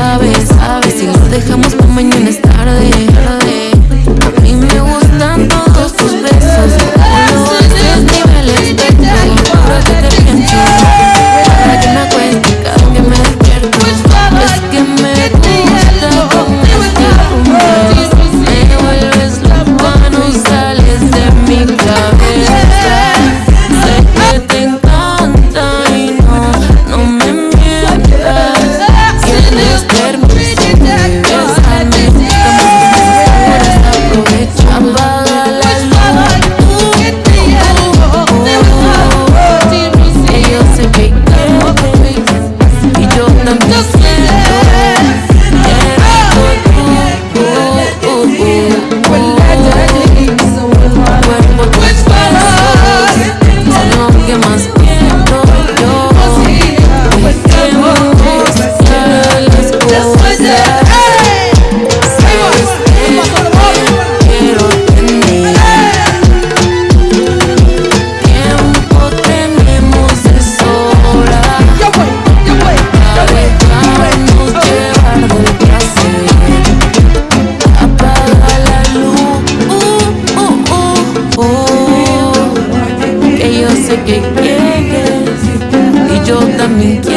sabes, sabes. Que si lo dejamos para mañana es tarde. I'm sé que quieres y yo también tú.